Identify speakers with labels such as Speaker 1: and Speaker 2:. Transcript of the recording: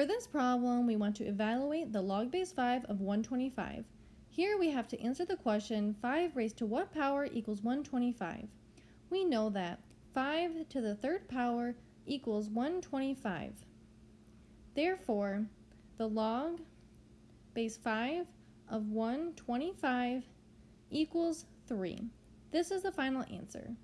Speaker 1: For this problem, we want to evaluate the log base 5 of 125. Here we have to answer the question 5 raised to what power equals 125. We know that 5 to the third power equals 125. Therefore, the log base 5 of 125 equals 3. This is the final answer.